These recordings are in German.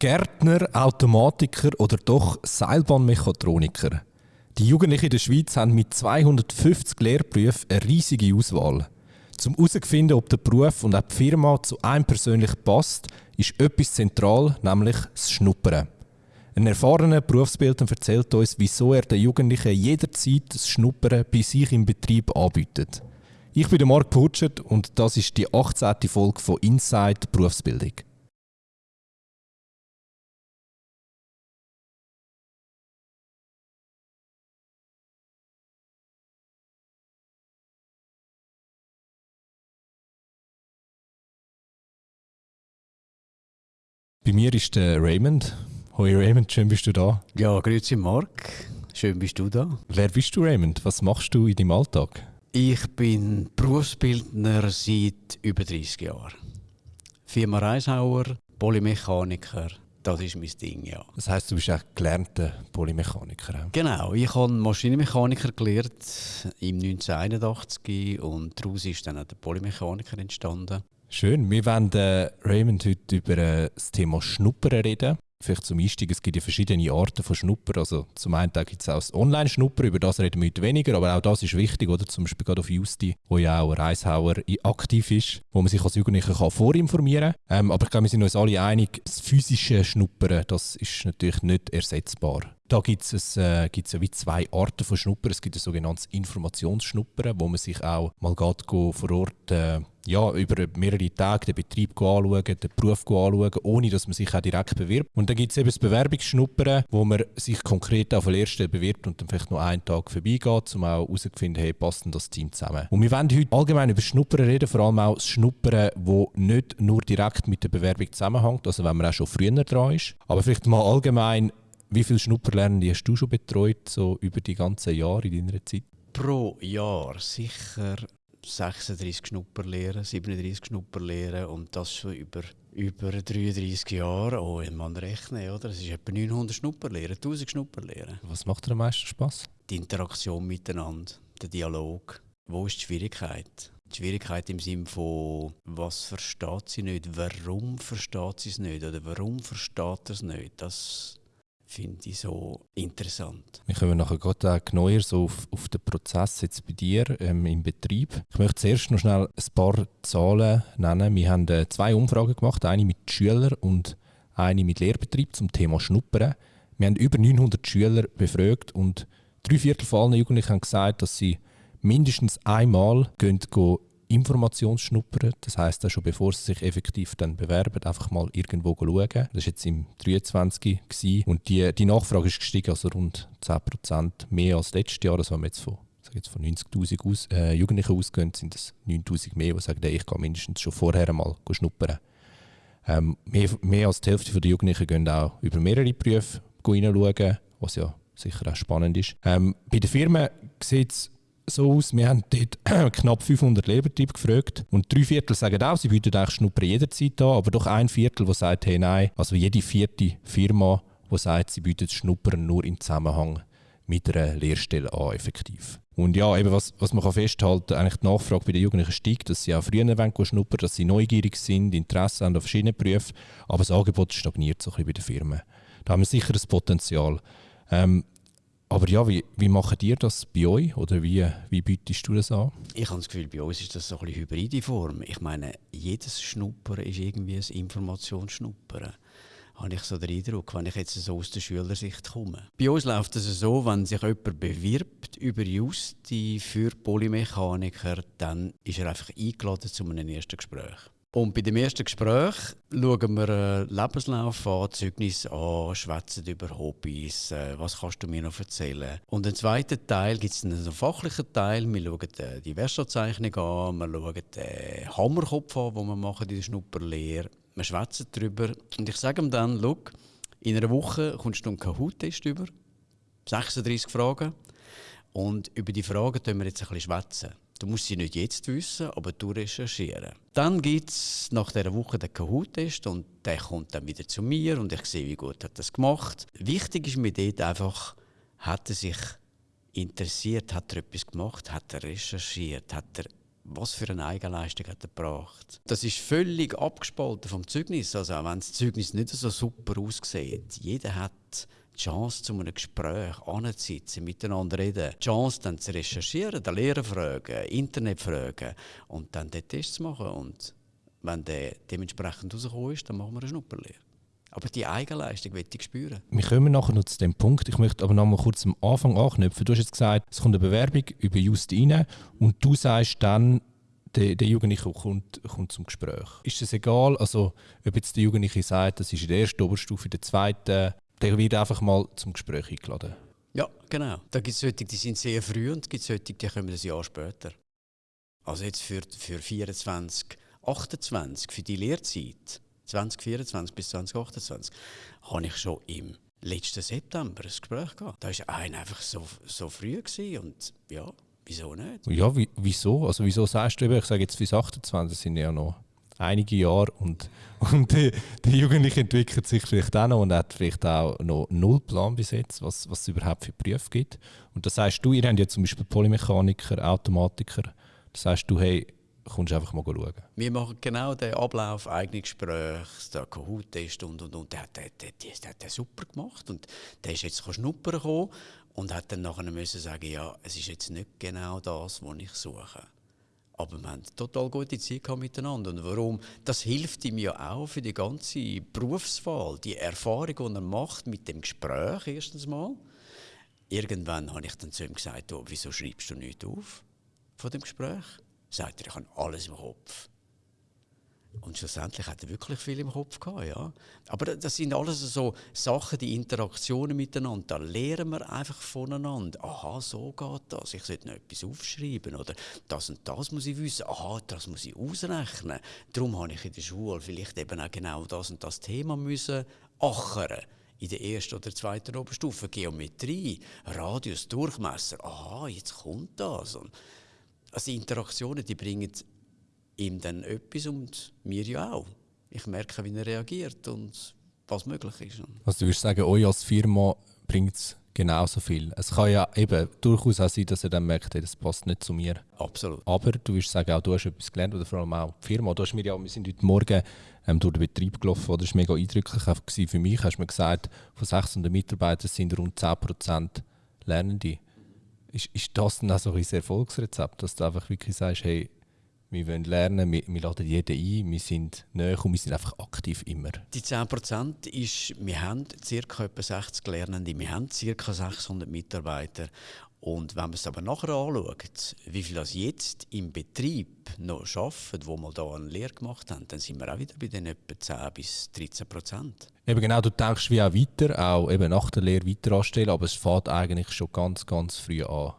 Gärtner, Automatiker oder doch Seilbahnmechatroniker? Die Jugendlichen in der Schweiz haben mit 250 Lehrberufen eine riesige Auswahl. Zum herauszufinden, ob der Beruf und auch die Firma zu einem persönlich passt, ist etwas zentral, nämlich das Schnuppern. Ein erfahrener Berufsbildner erzählt uns, wieso er den Jugendlichen jederzeit das Schnuppern bei sich im Betrieb anbietet. Ich bin Marc Purchert und das ist die 18. Folge von Inside Berufsbildung. Bei mir ist der Raymond. Hoi Raymond, schön bist du da. Ja, grüezi Marc. Schön bist du da. Wer bist du Raymond? Was machst du in deinem Alltag? Ich bin Berufsbildner seit über 30 Jahren. Firma Reishauer, Polymechaniker, das ist mein Ding, ja. Das heißt, du bist auch gelernter Polymechaniker. Genau, ich habe Maschinenmechaniker gelernt im 1981 und daraus ist dann auch der Polymechaniker entstanden. Schön. Wir wollen äh, Raymond heute über äh, das Thema Schnuppern reden. Vielleicht zum Einstieg, es gibt ja verschiedene Arten von Schnupper. Also zum einen gibt es auch das Online-Schnupper, über das reden wir heute weniger, aber auch das ist wichtig, oder? Zum Beispiel gerade auf Justi, wo ja auch Reishauer aktiv ist, wo man sich als Jugendlicher kann vorinformieren kann. Ähm, aber ich glaube, wir sind uns alle einig, das physische Schnuppern, das ist natürlich nicht ersetzbar. Da gibt es äh, gibt's ja wie zwei Arten von Schnuppern. Es gibt ein sogenanntes Informationsschnuppern, wo man sich auch mal geht, vor Ort äh, ja, über mehrere Tage den Betrieb anschauen, den Beruf anschauen, ohne dass man sich auch direkt bewirbt. Und dann gibt es eben das Bewerbungsschnuppern, wo man sich konkret auf der ersten bewirbt und dann vielleicht noch einen Tag vorbeigeht, um auch herauszufinden, hey, passt denn das Team zusammen. Und wir wollen heute allgemein über Schnuppern reden, vor allem auch das Schnuppern, das nicht nur direkt mit der Bewerbung zusammenhängt, also wenn man auch schon früher dran ist, aber vielleicht mal allgemein wie viele Schnupperlernende hast du schon betreut, so über die ganzen Jahre in deiner Zeit? Pro Jahr sicher 36 Schnupperlehren, 37 Schnupperlehren und das schon über, über 33 Jahre. Oh, man rechnen, oder? Das ist etwa 900 Schnupperlehren, 1000 Schnupperlehren. Was macht dir am meisten Spaß? Die Interaktion miteinander, der Dialog. Wo ist die Schwierigkeit? Die Schwierigkeit im Sinne von, was versteht sie nicht, warum versteht sie es nicht oder warum versteht er es nicht, das finde ich so interessant. Wir kommen nachher gerade genauer so auf, auf den Prozess jetzt bei dir ähm, im Betrieb. Ich möchte zuerst noch schnell ein paar Zahlen nennen. Wir haben äh, zwei Umfragen gemacht, eine mit Schülern und eine mit Lehrbetrieb zum Thema Schnuppern. Wir haben über 900 Schüler befragt und drei Viertel von allen Jugendlichen haben gesagt, dass sie mindestens einmal gehen Informationsschnuppern. Das heisst, schon bevor sie sich effektiv dann bewerben, einfach mal irgendwo schauen. Das war jetzt im 23. Gewesen. Und die, die Nachfrage ist gestiegen, also rund 10% mehr als letztes Jahr. Das haben wir jetzt von, jetzt von 90'000 aus, äh, Jugendlichen ausgehen, sind es 9'000 mehr, die sagen, ich gehe mindestens schon vorher mal schnuppern. Ähm, mehr, mehr als die Hälfte der Jugendlichen gehen auch über mehrere Berufe hineinschauen, was ja sicher auch spannend ist. Ähm, bei den Firmen sieht es so aus, wir haben dort knapp 500 Lehrbetriebe gefragt und drei Viertel sagen auch, sie bieten eigentlich Schnupper jederzeit an, aber doch ein Viertel, der sagt, hey nein, also jede vierte Firma, die sagt, sie bietet Schnuppern nur im Zusammenhang mit einer Lehrstelle an, effektiv. Und ja, eben was, was man kann festhalten kann, eigentlich die Nachfrage bei den Jugendlichen steigt, dass sie auch früher wollen schnuppern, dass sie neugierig sind, Interesse haben an verschiedenen Berufen, aber das Angebot stagniert so ein bisschen bei den Firmen. Da haben wir sicher das Potenzial. Ähm, aber ja, wie, wie macht ihr das bei euch oder wie, wie bietest du das an? Ich habe das Gefühl, bei uns ist das so ein bisschen hybride Form. Ich meine, jedes Schnuppern ist irgendwie ein Informationsschnuppern. Habe ich so den Eindruck, wenn ich jetzt so aus der Schülersicht komme. Bei uns läuft es so, wenn sich jemand bewirbt über Justi für Polymechaniker, dann ist er einfach eingeladen zu einem ersten Gespräch. Und bei dem ersten Gespräch schauen wir äh, Lebenslauf an, Zeugnis an, schwätzen über Hobbys, äh, was kannst du mir noch erzählen. Und im zweiten Teil gibt es einen fachlichen Teil, wir schauen äh, die Werkstattzeichnung an, wir schauen den Hammerkopf an, den wir machen in der Schnupperlehre. Wir schwätzen darüber und ich sage ihm dann, schau, in einer Woche kommst du einen Kahoot-Test über, 36 Fragen und über die Fragen können wir jetzt ein bisschen schwätzen. Du musst sie nicht jetzt wissen, aber du recherchieren. Dann gibt es nach dieser Woche den Kahoot-Test und der kommt dann wieder zu mir und ich sehe, wie gut er das gemacht. Wichtig ist mir dort einfach, hat er sich interessiert, hat er etwas gemacht, hat er recherchiert, hat er was für eine Eigenleistung hat er gebracht. Das ist völlig abgespalten vom Zeugnis. Also auch wenn das Zeugnis nicht so super aussieht, jeder hat die Chance, zu einem Gespräch anzusitzen, miteinander reden, die Chance, dann zu recherchieren, den Lehrer fragen, Internet fragen und dann den Test zu machen. Und wenn der dementsprechend rausgekommen ist, dann machen wir eine Schnupperlehre. Aber die Eigenleistung will ich spüren. Wir kommen nachher noch zu dem Punkt. Ich möchte aber noch mal kurz am Anfang anknüpfen. Du hast jetzt gesagt, es kommt eine Bewerbung über Just rein und du sagst dann, der, der Jugendliche kommt, kommt zum Gespräch. Ist es egal, also, ob jetzt der Jugendliche sagt, das ist in der ersten Oberstufe, in der zweiten, der wird einfach mal zum Gespräch eingeladen? Ja, genau. Da gibt es solche, die sind sehr früh und es gibt solche, die kommen ein Jahr später. Also jetzt für, für 24, 28, für die Lehrzeit 2024 bis 2028, habe ich schon im letzten September ein Gespräch gehabt. Da war einer einfach so, so früh gewesen und ja, wieso nicht? Ja, wie, wieso? Also wieso sagst du ich sage jetzt bis 28 sind ja noch einige Jahre und, und der, der Jugendliche entwickelt sich vielleicht auch noch und hat vielleicht auch noch null Plan bis jetzt, was, was es überhaupt für Berufe gibt. Und das heißt du, ihr habt ja zum Beispiel Polymechaniker, Automatiker, das heißt du, hey, kommst einfach mal schauen. Wir machen genau den Ablauf, eigene Gespräche, der Kahoot-Test und und und. Der hat der, der, der, der super gemacht und der ist jetzt schnuppern gekommen und hat dann nachher müssen sagen, ja, es ist jetzt nicht genau das, was ich suche. Aber wir haben total gute Zeit miteinander. Und warum? Das hilft ihm ja auch für die ganze Berufswahl, die Erfahrung, die er macht mit dem Gespräch erstens mal. Irgendwann habe ich dann zu ihm gesagt, oh, wieso schreibst du nichts auf von dem Gespräch? sagt er, ich habe alles im Kopf. Und schlussendlich hat er wirklich viel im Kopf gehabt, ja. Aber das sind alles so Sachen, die Interaktionen miteinander. Da lernen wir einfach voneinander. Aha, so geht das. Ich sollte noch etwas aufschreiben oder das und das muss ich wissen. Aha, das muss ich ausrechnen. Darum habe ich in der Schule vielleicht eben auch genau das und das Thema müssen achern. In der ersten oder zweiten Oberstufe Geometrie, Radius, Durchmesser. Aha, jetzt kommt das. Und also Interaktionen, die bringen ihm dann etwas und mir ja auch. Ich merke, wie er reagiert und was möglich ist. Also du würdest sagen, euch als Firma bringt es genauso viel. Es kann ja eben durchaus auch sein, dass er dann merkt, das passt nicht zu mir. Absolut. Aber du würdest sagen, auch du hast etwas gelernt oder vor allem auch die Firma. Du hast mir ja, wir sind heute Morgen ähm, durch den Betrieb gelaufen, das war mega eindrücklich für mich. Hast du mir gesagt, von 600 Mitarbeitern sind rund 10% Lernende. Ist, ist das dann auch so ein Erfolgsrezept, dass du einfach wirklich sagst, hey, wir wollen lernen, wir, wir laden jeden ein, wir sind näher und wir sind einfach aktiv immer. Die 10% ist, wir haben ca. etwa 60 Lernende, wir haben ca. 600 Mitarbeiter und wenn man es aber nachher anschaut, wie viel das jetzt im Betrieb noch arbeiten, wo wir da eine Lehre gemacht haben, dann sind wir auch wieder bei den etwa 10 bis 13 Prozent. Eben genau, du denkst wie auch weiter, auch eben nach der Lehre weiter anstellen, aber es fängt eigentlich schon ganz, ganz früh an.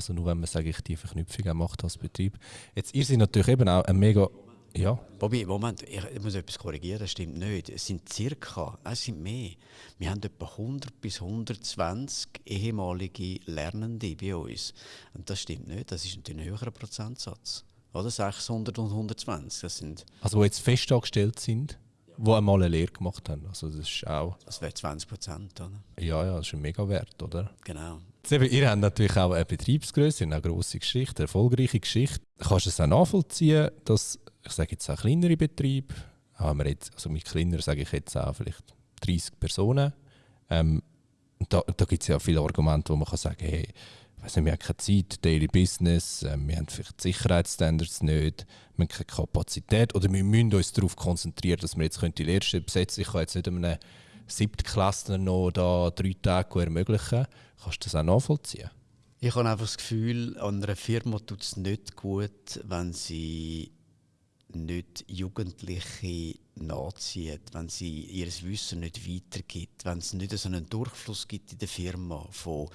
Also nur wenn man, sage ich, die Verknüpfung macht als Betrieb. Jetzt, ihr seid natürlich eben auch ein mega ja. Bobby, Moment, ich muss etwas korrigieren, das stimmt nicht. Es sind circa, es sind mehr. Wir haben etwa 100 bis 120 ehemalige Lernende bei uns. Und das stimmt nicht, das ist ein höherer Prozentsatz. Oder 600 und 120, das sind... Also die jetzt festangestellt sind, die einmal eine Lehre gemacht haben. Also das ist auch... Das wäre 20 Prozent, oder? Ja, ja, das ist ein mega Wert, oder? Genau. Ihr habt natürlich auch eine Betriebsgröße, eine grosse Geschichte, eine erfolgreiche Geschichte. Kannst du es auch nachvollziehen, dass ich sage jetzt auch kleinere Betriebe, haben wir jetzt, also mit kleiner sage ich jetzt auch vielleicht 30 Personen. Ähm, da da gibt es ja viele Argumente, wo man kann sagen hey, weiß nicht, wir haben keine Zeit, Daily Business, äh, wir haben vielleicht Sicherheitsstandards nicht, wir haben keine Kapazität oder wir müssen uns darauf konzentrieren, dass wir jetzt die Lehrstelle besetzen Ich kann jetzt nicht einem Siebtklässler noch da drei Tage ermöglichen. Kannst du das auch nachvollziehen? Ich habe einfach das Gefühl, an einer Firma tut es nicht gut, wenn sie nicht Jugendliche nachzieht, wenn sie ihr Wissen nicht weitergibt, wenn es nicht so einen Durchfluss gibt in der Firma von,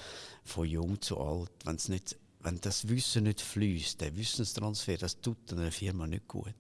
von jung zu alt, wenn es nicht wenn das Wissen nicht fließt, der Wissenstransfer, das tut einer Firma nicht gut.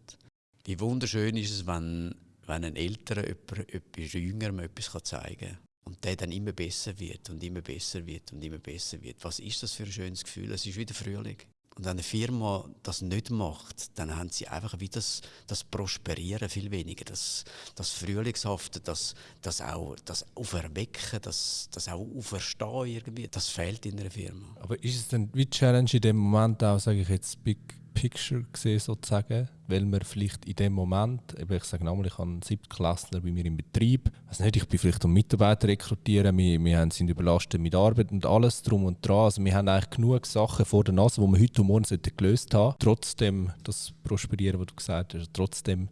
Wie wunderschön ist es, wenn, wenn ein älterer jemand, etwas jüngerem etwas zeigen kann. Und der dann immer besser wird und immer besser wird und immer besser wird. Was ist das für ein schönes Gefühl? Es ist wieder Frühling. Und wenn eine Firma das nicht macht, dann haben sie einfach wie das, das Prosperieren viel weniger, das, das Frühlingshafte, das, das auch das Auferwecken, das, das auch Auferstehen irgendwie, das fehlt in einer Firma. Aber ist es denn wie Challenge in dem Moment auch, sage ich jetzt, bei Picture gesehen, sozusagen, weil wir vielleicht in dem Moment, ich sage nochmal, ich habe einen Siebtklässler bei mir im Betrieb, also nicht, ich bin vielleicht um Mitarbeiter rekrutieren, wir, wir sind überlastet mit Arbeit und alles drum und dran, also wir haben eigentlich genug Sachen vor der Nase, die wir heute und morgen gelöst haben. Trotzdem, das Prosperieren, was du gesagt hast, trotzdem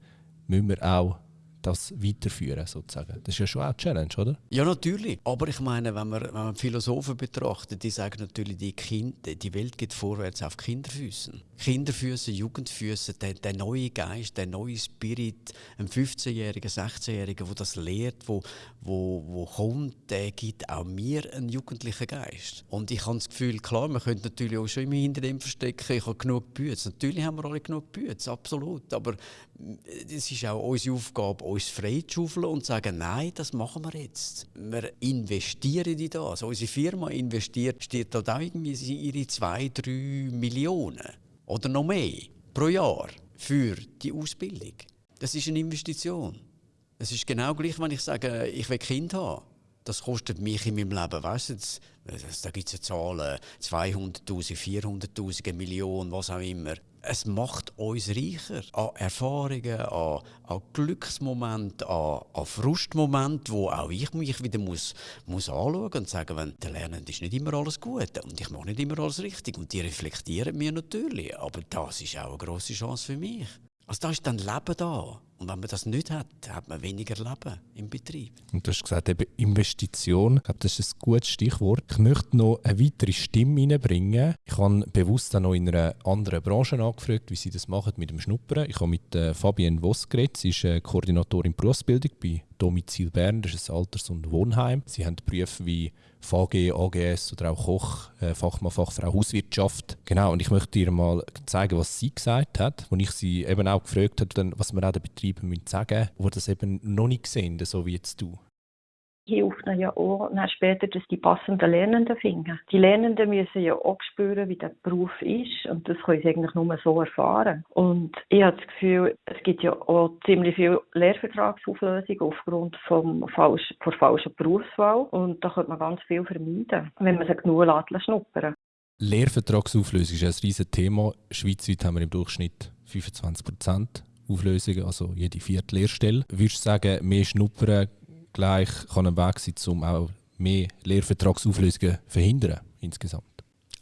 müssen wir auch das weiterführen sozusagen. Das ist ja schon auch eine Challenge, oder? Ja, natürlich. Aber ich meine, wenn man, wenn man Philosophen betrachtet, die sagen natürlich, die, kind, die Welt geht vorwärts auf Kinderfüßen. Kinderfüße, Jugendfüße, der, der neue Geist, der neue Spirit, ein 15-Jähriger, 16-Jähriger, der das lehrt, wo, wo, wo kommt, der gibt auch mir einen jugendlichen Geist. Und ich habe das Gefühl, klar, man könnte natürlich auch schon immer hinter dem verstecken, ich habe genug Bütze. Natürlich haben wir alle genug Bütze, absolut. Aber es ist auch unsere Aufgabe, uns freizuschaufeln und sagen, nein, das machen wir jetzt. Wir investieren in das. Unsere Firma investiert, steht auch irgendwie ihre zwei, drei Millionen oder noch mehr pro Jahr für die Ausbildung. Das ist eine Investition. Es ist genau gleich, wenn ich sage, ich will Kind haben. Das kostet mich in meinem Leben, weißt du, da gibt es Zahlen, 200'000, 400'000, eine Million, was auch immer es macht uns reicher an Erfahrungen, an, an Glücksmomenten, an, an Frustmomenten, wo auch ich mich wieder muss, muss anschauen und sagen, wenn der Lernen ist nicht immer alles gut und ich mache nicht immer alles richtig und die reflektieren mir natürlich, aber das ist auch eine große Chance für mich. Also da ist dann Leben da. Und wenn man das nicht hat, hat man weniger Leben im Betrieb. Und du hast gesagt, eben Investition, ich glaube, das ist ein gutes Stichwort. Ich möchte noch eine weitere Stimme reinbringen. Ich habe bewusst auch noch in einer anderen Branche angefragt, wie sie das machen mit dem Schnuppern. Ich habe mit äh, Fabienne Voss geredet. Sie ist äh, Koordinatorin Berufsbildung bei Domizil Bern, das ist ein Alters- und Wohnheim. Sie haben Berufe wie VG, AGS oder auch Koch, äh, Fachmann, Fachfrau Hauswirtschaft. Genau, und ich möchte dir mal zeigen, was sie gesagt hat, wo ich sie eben auch gefragt habe, was man auch den Betrieben sagen müssen, die das eben noch nicht sehen, so wie jetzt du hilft ihnen ja auch später, dass die passenden Lernenden finden. Die Lernenden müssen ja auch spüren, wie der Beruf ist und das können sie eigentlich nur so erfahren. Und ich habe das Gefühl, es gibt ja auch ziemlich viel Lehrvertragsauflösung aufgrund vom falsch, der falschen Berufswahl und da könnte man ganz viel vermeiden, wenn man sie genug lässt, schnuppern. Lehrvertragsauflösung ist ein riesiges Thema. Schweizweit haben wir im Durchschnitt 25 Prozent Auflösungen, also jede vierte Lehrstelle. Würdest du sagen, mehr Schnuppern gleich kann ein Weg sein, um auch mehr Lehrvertragsauflösungen zu verhindern insgesamt.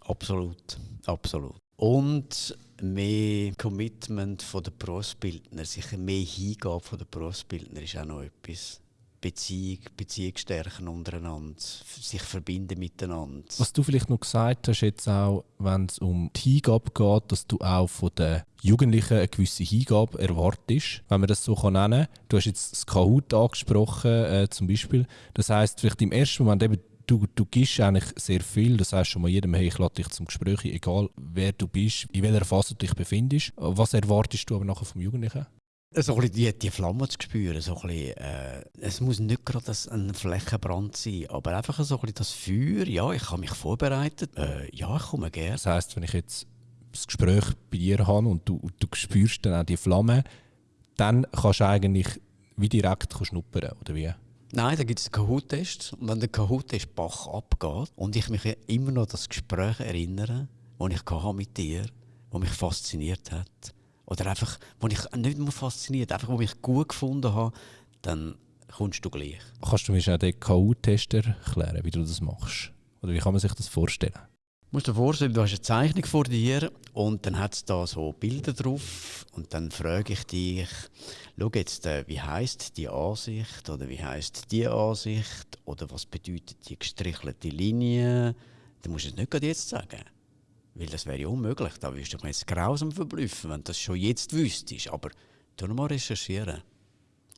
Absolut, absolut. Und mehr Commitment von der Berufsbildner, sich mehr Hingabe von der Berufsbildner ist auch noch etwas. Beziehung, Beziehung stärken untereinander, sich verbinden miteinander. Was du vielleicht noch gesagt hast, jetzt auch, wenn es um die Hingabe geht, dass du auch von den Jugendlichen eine gewisse Hingabe erwartest, wenn man das so nennen kann. Du hast jetzt das Kahoot angesprochen, äh, zum Beispiel. Das heißt vielleicht im ersten Moment eben, du, du gibst eigentlich sehr viel. Das heißt schon mal jedem, hey, ich lade dich zum Gespräch, egal wer du bist, in welcher Phase du dich befindest. Was erwartest du aber nachher vom Jugendlichen? So ein die, die Flamme zu spüren. So ein bisschen, äh, es muss nicht gerade ein Flächenbrand sein, aber einfach so ein bisschen das Feuer. Ja, ich habe mich vorbereitet. Äh, ja, ich komme gerne. Das heisst, wenn ich jetzt das Gespräch bei dir habe und du, du spürst dann auch die Flamme, dann kannst du eigentlich wie direkt schnuppern, oder wie? Nein, da gibt es einen Kahoot-Test. Und wenn der Kahoot-Test Bach abgeht und ich mich immer noch das Gespräch erinnere, das ich mit dir, das mich fasziniert hat, oder einfach, wo ich nicht nur fasziniert, einfach, wo ich gut gefunden habe, dann kommst du gleich. Kannst du mir schnell den KU-Test erklären, wie du das machst? Oder wie kann man sich das vorstellen? Du musst dir vorstellen, du hast eine Zeichnung vor dir und dann hat es da so Bilder drauf und dann frage ich dich, schau jetzt, äh, wie heißt die Ansicht oder wie heißt die Ansicht oder was bedeutet die gestrichelte Linie? Du musst es nicht gerade jetzt sagen. Weil das wäre ja unmöglich. Da würdest du mich jetzt grausam verblüffen, wenn du das schon jetzt wüsstest. Aber tu mal recherchieren.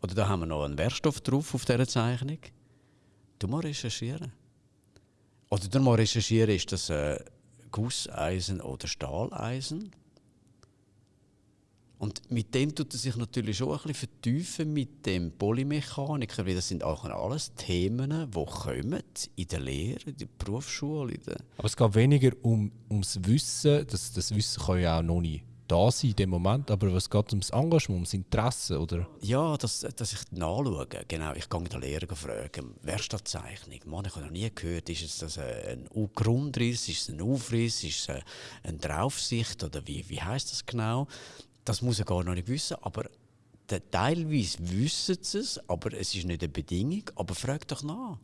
Oder da haben wir noch einen Werkstoff drauf auf dieser Zeichnung. Tu mal recherchieren. Oder tu mal recherchieren, ist das äh, Gusseisen oder Stahleisen? Und mit dem tut er sich natürlich schon ein bisschen vertiefen mit dem Polymechaniker, weil das sind auch alles Themen, die kommen in der Lehre, in der Berufsschule. In der Aber es geht weniger um, ums Wissen, das, das Wissen kann ja auch noch nicht da sein in dem Moment, aber was geht ums Engagement, ums Interesse, oder? Ja, dass, dass ich nachschaue. Genau, ich gehe den Lehrer fragen, Werkstattzeichnung. Mann, ich habe noch nie gehört, ist das ein Grundriss, ist es ein Aufriss, ist es eine Draufsicht oder wie, wie heißt das genau? Das muss er gar noch nicht wissen, aber teilweise wissen sie es, aber es ist nicht eine Bedingung. Aber frag doch nach.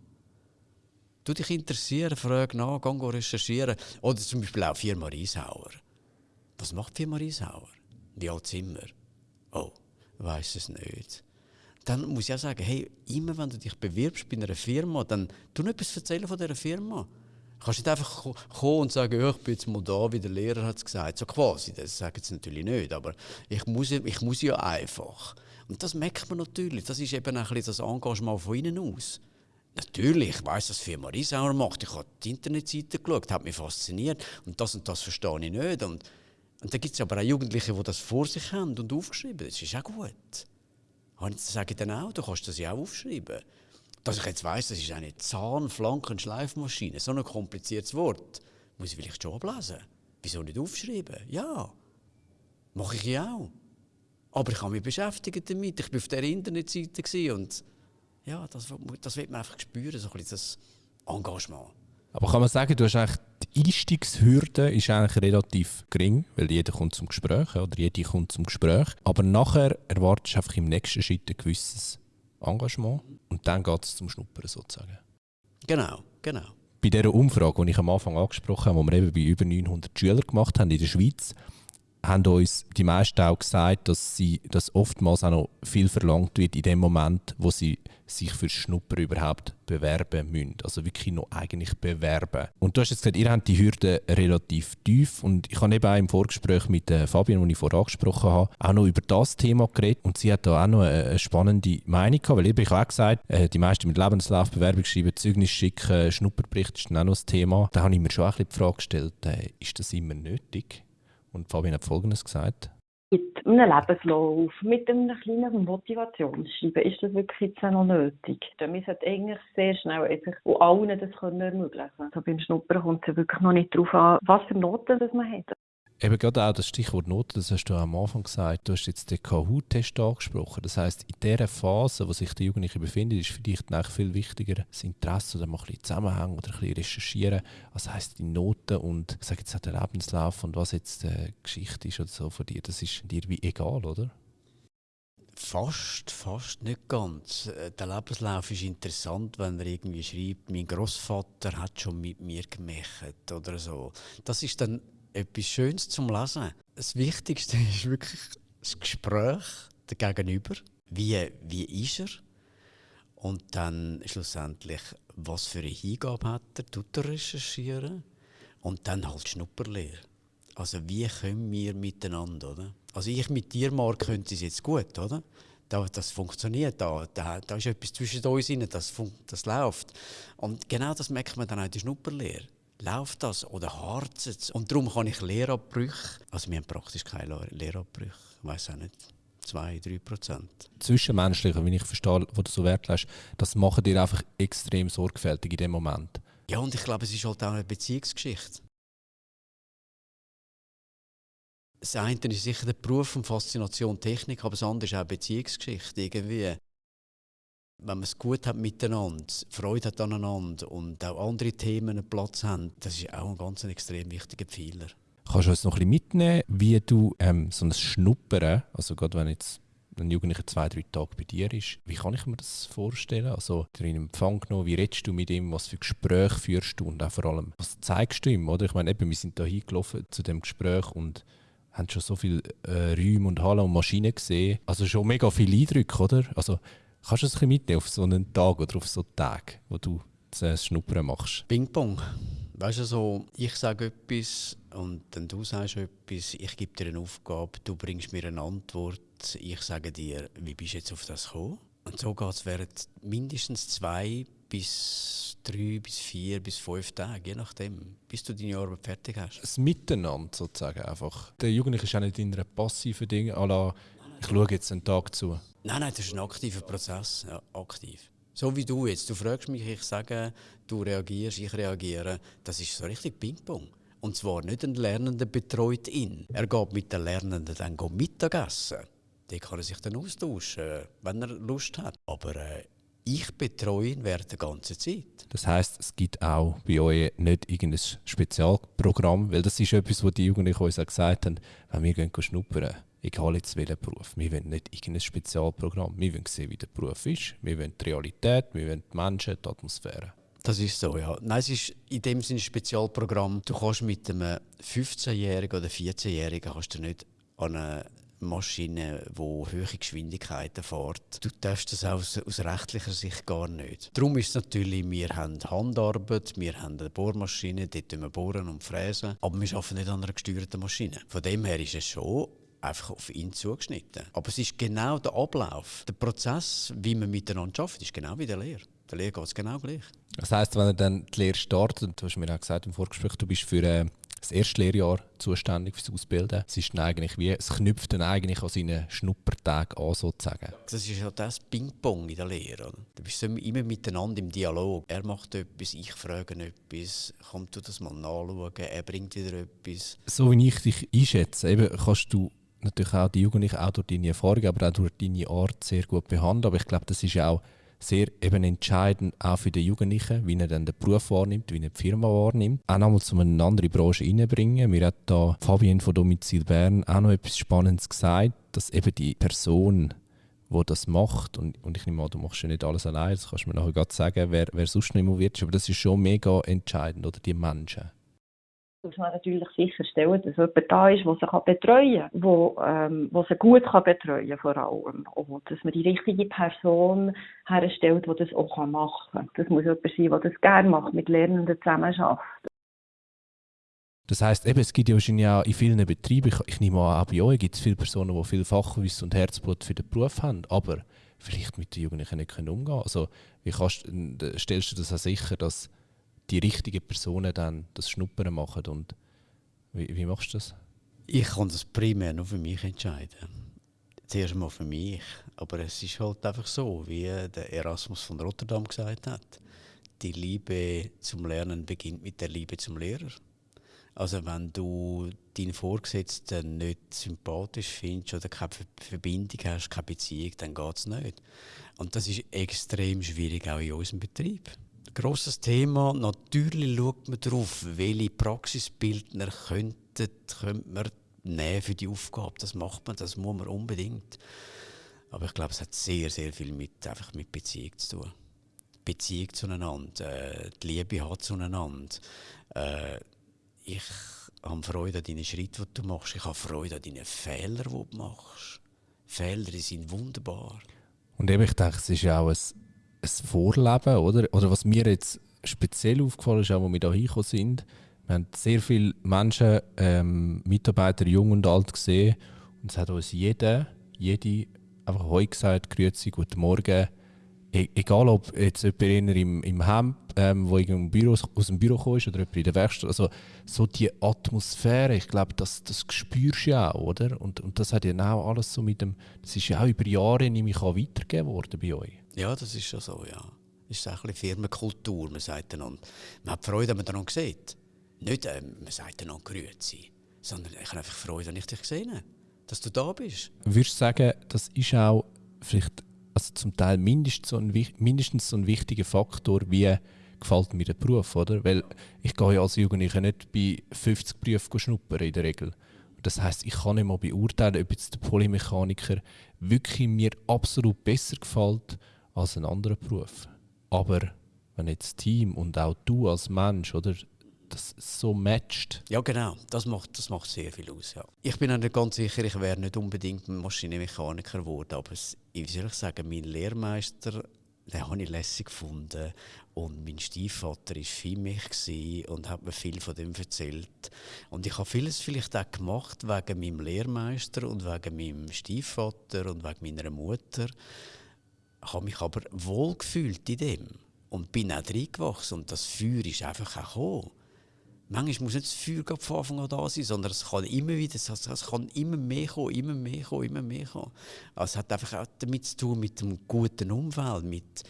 Du dich interessieren, frag nach, geh recherchieren. Oder zum Beispiel auch Firma Rieshauer. Was macht Firma Rieshauer? Wie alt sind wir? Oh, weiß es nicht. Dann muss ich auch sagen, hey, immer wenn du dich bewirbst bei einer Firma, dann tu etwas erzählen von dieser Firma. Kannst nicht einfach kommen und sagen, ich bin jetzt mal da, wie der Lehrer hat es gesagt. So quasi, das sagen sie natürlich nicht, aber ich muss, ich muss ja einfach. Und das merkt man natürlich. Das ist eben ein das Engagement von innen aus. Natürlich, ich weiss, was Firma Riesauer macht. Ich habe die Internetseite geschaut, hat mich fasziniert. Und das und das verstehe ich nicht. Und und da gibt es aber auch Jugendliche, die das vor sich haben und aufgeschrieben. Das ist auch gut. Und das sage ich dann auch, du kannst das ja auch aufschreiben. Dass ich jetzt weiss, das ist eine Zahn-, Flanken-, Schleifmaschine, so ein kompliziertes Wort, muss ich vielleicht schon ablesen. Wieso nicht aufschreiben? Ja, mache ich ja auch. Aber ich habe mich beschäftigt damit. Ich war auf der Internetseite und ja, das, das wird man einfach spüren, so ein bisschen das Engagement. Aber kann man sagen, du hast eigentlich die Einstiegshürde ist eigentlich relativ gering, weil jeder kommt zum Gespräch oder jede kommt zum Gespräch. Aber nachher erwartest du einfach im nächsten Schritt ein gewisses Engagement und dann geht es zum Schnuppern sozusagen. Genau, genau. Bei dieser Umfrage, die ich am Anfang angesprochen habe, die wir eben bei über 900 Schülern gemacht haben in der Schweiz, haben uns die meisten auch gesagt, dass, sie, dass oftmals auch noch viel verlangt wird in dem Moment, wo sie sich für Schnupper überhaupt bewerben müssen. Also wirklich noch eigentlich bewerben. Und du hast jetzt gesagt, ihr habt die Hürde relativ tief und ich habe eben auch im Vorgespräch mit äh, Fabian, den ich vorher angesprochen habe, auch noch über das Thema geredet und sie hat da auch noch eine, spannende Meinung gehabt, weil eben ich habe auch gesagt, äh, die meisten mit Lebenslauf, Bewerbung schreiben, Zeugnis schicken, Schnupperbericht ist dann auch noch das Thema. Da habe ich mir schon ein bisschen die Frage gestellt, äh, ist das immer nötig? Und Fabian hat Folgendes gesagt. Mit einem Lebenslauf, mit einem kleinen Motivationsschreiben ist das wirklich jetzt noch nötig. Wir sollten eigentlich sehr schnell einfach allen das können ermöglichen können. Also beim Schnuppern kommt es wirklich noch nicht darauf an, was für Noten das man hat. Eben gerade auch das Stichwort Noten, das hast du am Anfang gesagt. Du hast jetzt den Kahoot-Test angesprochen. Das heißt, in dieser Phase, wo sich der Jugendliche befindet, ist vielleicht eigentlich viel wichtiger das Interesse oder mal ein bisschen zusammenhängen oder ein bisschen recherchieren. Was heisst die Noten und ich sage jetzt auch der Lebenslauf und was jetzt die Geschichte ist oder so von dir. Das ist dir wie egal, oder? Fast, fast nicht ganz. Äh, der Lebenslauf ist interessant, wenn er irgendwie schreibt, mein Großvater hat schon mit mir gemacht oder so. Das ist dann etwas Schönes zum Lesen. Das Wichtigste ist wirklich das Gespräch der Gegenüber. Wie, wie ist er? Und dann schlussendlich, was für eine Hingabe hat er, tut er recherchieren. Und dann halt Schnupperlehr. Also wie können wir miteinander, oder? Also ich mit dir, Marc, könnte es jetzt gut, oder? das funktioniert, da, da, da ist etwas zwischen uns drin, das, das läuft. Und genau das merkt man dann auch in der Schnupperlehre läuft das oder harzt es? Und darum kann ich Lehrabbrüche, also wir haben praktisch keine Lehrabbrüche, ich weiß auch nicht, 2, 3 Prozent. Zwischenmenschliche, wenn ich verstehe, wo du so Wert lässt, das machen dir einfach extrem sorgfältig in dem Moment. Ja, und ich glaube, es ist halt auch eine Beziehungsgeschichte. Das eine ist sicher der Beruf und Faszination Technik, aber das andere ist auch eine Beziehungsgeschichte irgendwie wenn man es gut hat miteinander, Freude hat aneinander und auch andere Themen einen Platz haben, das ist auch ein ganz extrem wichtiger Pfeiler. Kannst du uns noch ein bisschen mitnehmen, wie du ähm, so ein Schnuppern, also gerade wenn jetzt ein Jugendlicher zwei, drei Tage bei dir ist, wie kann ich mir das vorstellen? Also, du in Empfang genommen, wie redest du mit ihm, was für Gespräche führst du und auch vor allem, was zeigst du ihm? Oder? Ich meine, eben, wir sind da hingelaufen zu dem Gespräch und haben schon so viele äh, Räume und Hallen und Maschinen gesehen. Also schon mega viele Eindrücke, oder? Also, Kannst du es ein mitnehmen auf so einen Tag oder auf so einen Tag, wo du das Schnuppern machst? Ping-Pong. Weißt du, so, ich sage etwas und dann du sagst etwas, ich gebe dir eine Aufgabe, du bringst mir eine Antwort, ich sage dir, wie bist du jetzt auf das gekommen? Und so geht es während mindestens zwei bis drei bis vier bis fünf Tage, je nachdem, bis du deine Arbeit fertig hast. Das Miteinander sozusagen einfach. Der Jugendliche ist auch nicht in einer passiven Ding, à la, ich schaue jetzt einen Tag zu. Nein, nein, das ist ein aktiver Prozess. Ja, aktiv. So wie du jetzt. Du fragst mich, ich sage, du reagierst, ich reagiere. Das ist so richtig Ping-Pong. Und zwar nicht ein Lernender betreut ihn. Er geht mit den Lernenden dann Mittagessen. Den kann er sich dann austauschen, wenn er Lust hat. Aber äh, ich betreue ihn während der ganzen Zeit. Das heißt, es gibt auch bei euch nicht irgendein Spezialprogramm, weil das ist etwas, was die Jugendlichen uns auch gesagt haben, wenn wir gehen schnuppern, egal jetzt welchen Beruf, wir wollen nicht irgendein Spezialprogramm, wir wollen sehen, wie der Beruf ist, wir wollen die Realität, wir wollen die Menschen, die Atmosphäre. Das ist so, ja. Nein, es ist in dem Sinne ein Spezialprogramm. Du kannst mit einem 15-Jährigen oder 14-Jährigen kannst du nicht an eine Maschine, die hohe Geschwindigkeiten fährt. Du darfst das aus, aus rechtlicher Sicht gar nicht. Darum ist es natürlich, wir haben Handarbeit, wir haben eine Bohrmaschine, dort wir bohren und fräsen, aber wir arbeiten nicht an einer gesteuerten Maschine. Von dem her ist es schon einfach auf ihn zugeschnitten. Aber es ist genau der Ablauf, der Prozess, wie man miteinander arbeitet, ist genau wie der Lehre. Der Lehre geht es genau gleich. Das heisst, wenn er dann die Lehre startet, du hast mir auch gesagt im Vorgespräch, du bist für äh, das erste Lehrjahr zuständig fürs Ausbilden. Es ist eigentlich wie, es knüpft dann eigentlich an seinen Schnuppertag an, sozusagen. Das ist ja das Ping-Pong in der Lehre. Du bist immer miteinander im Dialog. Er macht etwas, ich frage etwas, komm du das mal nachschauen, er bringt wieder etwas. So wie ich dich einschätze, eben kannst du natürlich auch die Jugendlichen auch durch deine Erfahrung, aber auch durch deine Art sehr gut behandeln. Aber ich glaube, das ist auch sehr eben entscheidend auch für den Jugendlichen, wie er dann den Beruf wahrnimmt, wie er die Firma wahrnimmt. Auch nochmal zu eine andere Branche reinbringen. Mir hat da Fabian von Domizil Bern auch noch etwas Spannendes gesagt, dass eben die Person, die das macht, und, und ich nehme an, du machst ja nicht alles allein, das kannst du mir nachher gerade sagen, wer, wer sonst noch involviert ist, aber das ist schon mega entscheidend, oder die Menschen muss man natürlich sicherstellen, dass jemand da ist, der sie betreuen kann, der, ähm, der sie gut kann betreuen vor allem. Und dass man die richtige Person herstellt, die das auch machen kann. Das muss jemand sein, der das gerne macht, mit Lernenden zusammenarbeitet. Das heisst, eben, es gibt ja wahrscheinlich auch in vielen Betrieben, ich, ich nehme an, auch bei euch gibt es viele Personen, die viel Fachwissen und Herzblut für den Beruf haben, aber vielleicht mit den Jugendlichen nicht umgehen können. Also, wie kannst, stellst du das auch sicher, dass die richtigen Personen dann das Schnuppern machen. Und wie, wie machst du das? Ich kann das primär nur für mich entscheiden. Zuerst mal für mich. Aber es ist halt einfach so, wie der Erasmus von Rotterdam gesagt hat. Die Liebe zum Lernen beginnt mit der Liebe zum Lehrer. Also wenn du deinen Vorgesetzten nicht sympathisch findest oder keine Verbindung hast, keine Beziehung, dann geht es nicht. Und das ist extrem schwierig auch in unserem Betrieb grosses Thema. Natürlich schaut man darauf, welche Praxisbildner könnten, könnte man nehmen für die Aufgabe. Das macht man, das muss man unbedingt. Aber ich glaube, es hat sehr, sehr viel mit, einfach mit Beziehung zu tun. Beziehung zueinander, äh, die Liebe hat zueinander. Äh, ich habe Freude an deinen Schritten, die du machst. Ich habe Freude an deinen Fehlern, die du machst. Fehler sind wunderbar. Und eben, ich denke, es ist ja auch ein ein Vorleben, oder? Oder was mir jetzt speziell aufgefallen ist, auch wo wir hier hingekommen sind, wir haben sehr viele Menschen, ähm, Mitarbeiter, jung und alt gesehen und es hat uns jeder, jede einfach heute gesagt, Grüezi, guten Morgen. E egal ob jetzt jemand im, im Hemd, ähm, wo im Büro, aus dem Büro kommt oder jemand in der Werkstatt, also so die Atmosphäre, ich glaube, das, das spürst du ja auch, oder? Und, und das hat ja auch alles so mit dem, das ist ja auch über Jahre nämlich auch weitergegeben worden bei euch. Ja, das ist schon so, ja. Das ist auch ein Firmenkultur. Man sagt einander, man hat Freude, wenn man einander sieht. Nicht, äh, man sagt einander Grüezi, sondern ich habe einfach Freude, wenn ich dich gesehen habe, dass du da bist. Würdest du sagen, das ist auch vielleicht also zum Teil mindestens so, ein, mindestens so ein wichtiger Faktor, wie gefällt mir der Beruf, oder? Weil ich gehe ja als Jugendlicher nicht bei 50 Berufen schnuppern in der Regel. Das heißt, ich kann nicht mal beurteilen, ob jetzt der Polymechaniker wirklich mir absolut besser gefällt als ein anderer Beruf. Aber wenn jetzt das Team und auch du als Mensch, oder, das so matcht. Ja, genau. Das macht, das macht sehr viel aus. Ja. Ich bin auch nicht ganz sicher, ich wäre nicht unbedingt Maschinenmechaniker geworden, aber soll ich sagen, mein Lehrmeister, den habe ich lässig gefunden. Und mein Stiefvater war für mich und hat mir viel von dem erzählt. Und ich habe vieles vielleicht auch gemacht wegen meinem Lehrmeister und wegen meinem Stiefvater und wegen meiner Mutter habe mich aber wohl gefühlt in dem und bin auch reingewachsen und das Feuer ist einfach auch gekommen. Manchmal muss nicht das Feuer von Anfang an da sein, sondern es kann immer wieder, es kann immer mehr kommen, immer mehr kommen, immer mehr kommen. Also es hat einfach auch damit zu tun mit einem guten Umfeld, mit,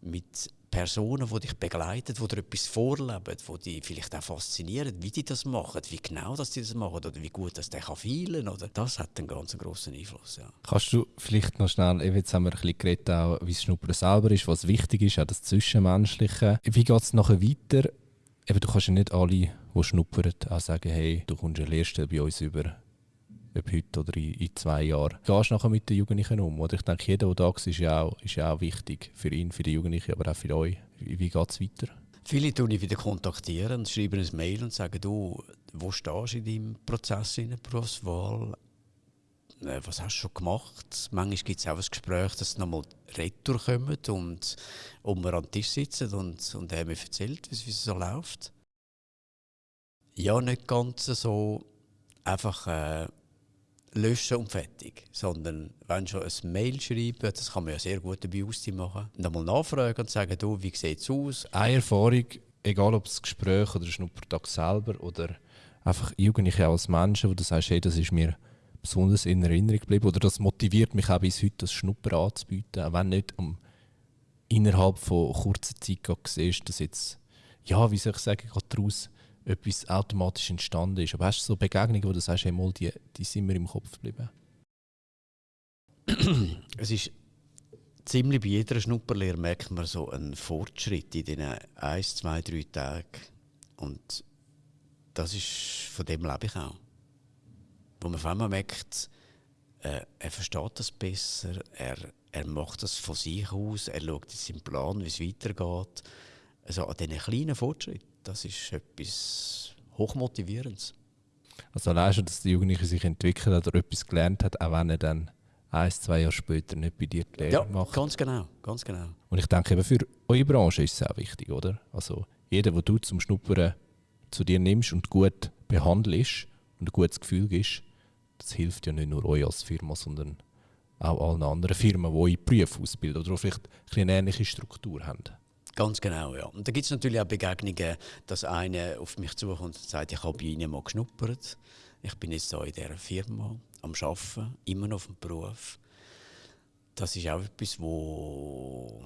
mit Personen, die dich begleiten, die dir etwas vorleben, die dich vielleicht auch faszinieren, wie die das machen, wie genau dass die das machen oder wie gut dass der kann feilen oder das hat einen ganz großen Einfluss. Ja. Kannst du vielleicht noch schnell, jetzt haben wir ein bisschen geredet, auch, wie das Schnuppern selber ist, was wichtig ist, auch das Zwischenmenschliche. Wie geht es nachher weiter? Eben, du kannst ja nicht alle, die schnuppern, auch sagen, hey, du kommst ja Lehrstelle bei uns über ob heute oder in, in zwei Jahren. Gehst nachher mit den Jugendlichen um? Oder ich denke, jeder, der da ist, ist ja auch, ist ja auch wichtig für ihn, für die Jugendlichen, aber auch für euch. Wie, wie geht es weiter? Viele tun ich wieder kontaktieren, schreiben ein Mail und sagen, du, wo stehst du in deinem Prozess in der Berufswahl? Äh, was hast du schon gemacht? Manchmal gibt es auch ein Gespräch, dass sie nochmal retour kommen und um wir den Tisch sitzen und, und er mir erzählt, wie es so läuft. Ja, nicht ganz so einfach äh, löschen und fertig. Sondern wenn schon ein Mail schreiben, das kann man ja sehr gut dabei machen, und dann mal nachfragen und sagen, du, wie sieht es aus? Eine Erfahrung, egal ob es Gespräch oder Schnuppertag selber oder einfach Jugendliche als Menschen, wo du sagst, hey, das ist mir besonders in Erinnerung geblieben oder das motiviert mich auch bis heute, das Schnupper anzubieten, auch wenn nicht um, innerhalb von kurzer Zeit siehst, dass jetzt, ja, wie soll ich sagen, daraus etwas automatisch entstanden ist. Aber hast du so Begegnungen, wo du sagst, hey, mal, die, die sind mir im Kopf geblieben? es ist ziemlich bei jeder Schnupperlehre merkt man so einen Fortschritt in diesen ein, zwei, drei Tagen. Und das ist, von dem lebe ich auch. Wo man auf einmal merkt, äh, er versteht das besser, er, er macht das von sich aus, er schaut in seinen Plan, wie es weitergeht. Also an diesen kleinen Fortschritten das ist etwas Hochmotivierendes. Also allein schon, dass der Jugendliche sich entwickelt hat oder etwas gelernt hat, auch wenn er dann ein, zwei Jahre später nicht bei dir die Lehre ja, macht. ganz genau, ganz genau. Und ich denke eben für eure Branche ist es auch wichtig, oder? Also jeder, der du zum Schnuppern zu dir nimmst und gut behandelst und ein gutes Gefühl gibst, das hilft ja nicht nur euch als Firma, sondern auch allen anderen Firmen, die eure Berufe ausbilden oder vielleicht eine ähnliche Struktur haben. Ganz genau, ja. Und da gibt es natürlich auch Begegnungen, dass einer auf mich zukommt und sagt, ich habe bei Ihnen mal geschnuppert. Ich bin jetzt hier in dieser Firma am Arbeiten, immer noch auf dem Beruf. Das ist auch etwas, wo,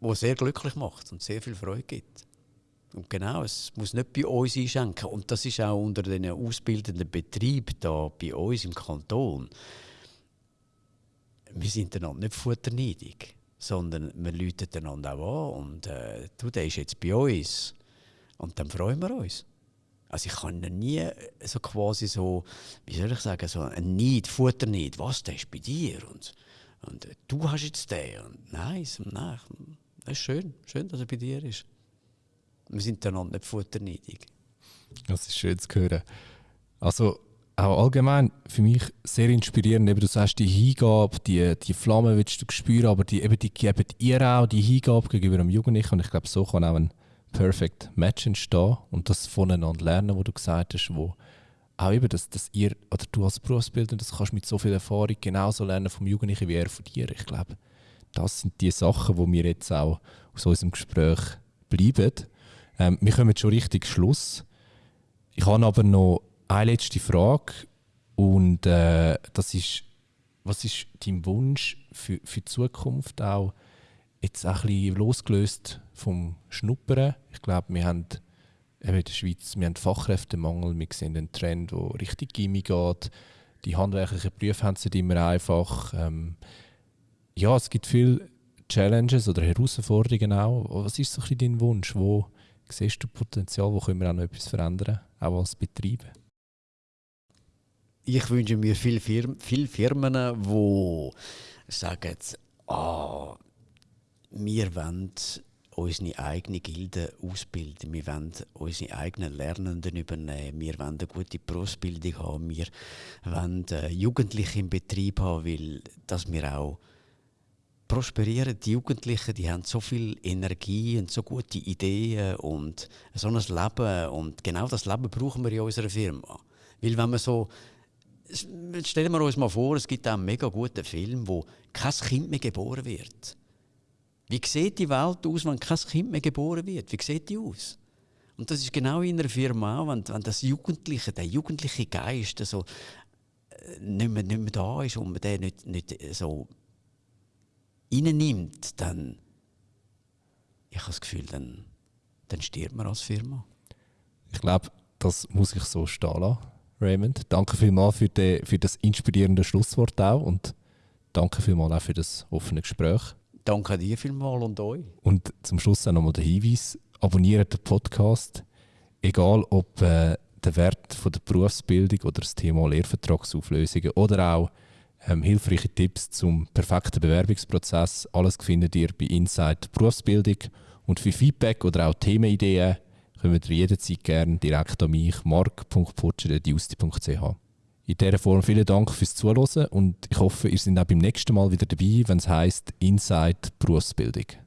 wo sehr glücklich macht und sehr viel Freude gibt. Und genau, es muss nicht bei uns einschenken. Und das ist auch unter den ausbildenden Betrieben da bei uns im Kanton. Wir sind einander nicht futterneidig sondern wir läuten einander auch an und äh, du, der ist jetzt bei uns. Und dann freuen wir uns. Also ich kann nie so quasi so, wie soll ich sagen, so ein Neid, Futterneid, was, der ist bei dir und, und äh, du hast jetzt den. Und nein, nein, das ist schön, schön, dass er bei dir ist. Wir sind einander nicht futterneidig. Das ist schön zu hören. Also auch allgemein für mich sehr inspirierend. Eben, du sagst, die Hingabe, die, die Flamme willst du spüren, aber die, eben, die geben ihr auch die Hingabe gegenüber einem Jugendlichen. Und ich glaube, so kann auch ein Perfect Match entstehen und das voneinander lernen, wo du gesagt hast, wo auch eben, dass, dass ihr, oder du als Berufsbilder, das kannst mit so viel Erfahrung genauso lernen vom Jugendlichen wie er von dir. Ich glaube, das sind die Sachen, wo wir jetzt auch aus unserem Gespräch bleiben. Ähm, wir kommen schon richtig Schluss. Ich habe aber noch eine letzte Frage und äh, das ist, was ist dein Wunsch für, für die Zukunft auch jetzt auch ein bisschen losgelöst vom Schnuppern? Ich glaube, wir haben in der Schweiz wir haben Fachkräftemangel, wir sehen einen Trend, der richtig Gimmi geht. Die handwerklichen Berufe haben es nicht immer einfach. Ähm, ja, es gibt viele Challenges oder Herausforderungen auch. Was ist so ein bisschen dein Wunsch? Wo siehst du Potenzial, wo können wir auch noch etwas verändern, auch als Betrieb? ich wünsche mir viele Firmen, viele Firmen die sagen, ah, wir wollen unsere eigene Gilde ausbilden, wir wollen unsere eigenen Lernenden übernehmen, wir wollen eine gute Berufsbildung haben, wir wollen äh, Jugendliche im Betrieb haben, weil dass wir auch prosperieren. Die Jugendlichen, die haben so viel Energie und so gute Ideen und so ein Leben und genau das Leben brauchen wir in unserer Firma. Weil wenn man so stellen wir uns mal vor, es gibt einen mega guten Film, wo kein Kind mehr geboren wird. Wie sieht die Welt aus, wenn kein Kind mehr geboren wird? Wie sieht die aus? Und das ist genau in einer Firma auch, wenn, wenn das Jugendliche, der jugendliche Geist so, äh, nicht, mehr, nicht mehr da ist und man den nicht, nicht so reinnimmt, dann ich habe das Gefühl, dann, dann stirbt man als Firma. Ich glaube, das muss ich so stehen lassen, Raymond. Danke vielmals für, die, für das inspirierende Schlusswort auch und danke vielmals auch für das offene Gespräch. Danke dir vielmals und euch. Und zum Schluss auch nochmal der Hinweis, abonniert den Podcast, egal ob äh, der Wert von der Berufsbildung oder das Thema Lehrvertragsauflösungen oder auch ähm, hilfreiche Tipps zum perfekten Bewerbungsprozess. Alles findet ihr bei Inside Berufsbildung. Und für Feedback oder auch Themenideen kommt ihr jederzeit gerne direkt an mich, mark.putscher.justi.ch. In dieser Form vielen Dank fürs Zuhören und ich hoffe, ihr seid auch beim nächsten Mal wieder dabei, wenn es heisst Inside Berufsbildung.